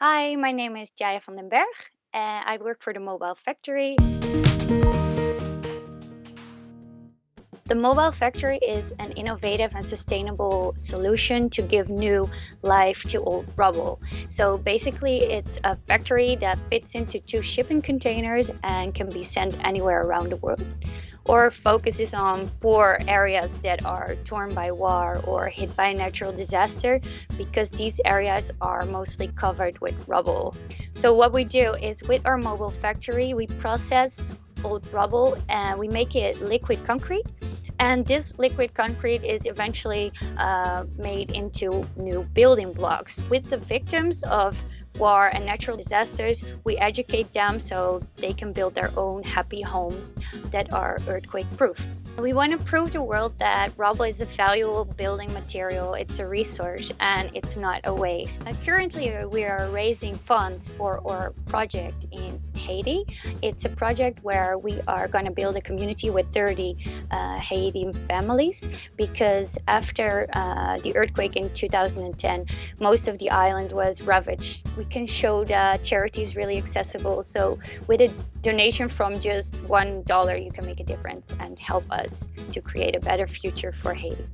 Hi, my name is Jaya van den Berg, and I work for the Mobile Factory. The Mobile Factory is an innovative and sustainable solution to give new life to old rubble. So basically, it's a factory that fits into two shipping containers and can be sent anywhere around the world or focuses on poor areas that are torn by war or hit by natural disaster because these areas are mostly covered with rubble. So what we do is with our mobile factory, we process old rubble and we make it liquid concrete and this liquid concrete is eventually uh, made into new building blocks. With the victims of war and natural disasters, we educate them so they can build their own happy homes that are earthquake proof. We want to prove to the world that rubble is a valuable building material, it's a resource, and it's not a waste. Uh, currently, we are raising funds for our project in Haiti. It's a project where we are going to build a community with 30 uh, Haiti families because after uh, the earthquake in 2010, most of the island was ravaged. We can show that charity is really accessible. So with a donation from just $1, you can make a difference and help us to create a better future for Haiti.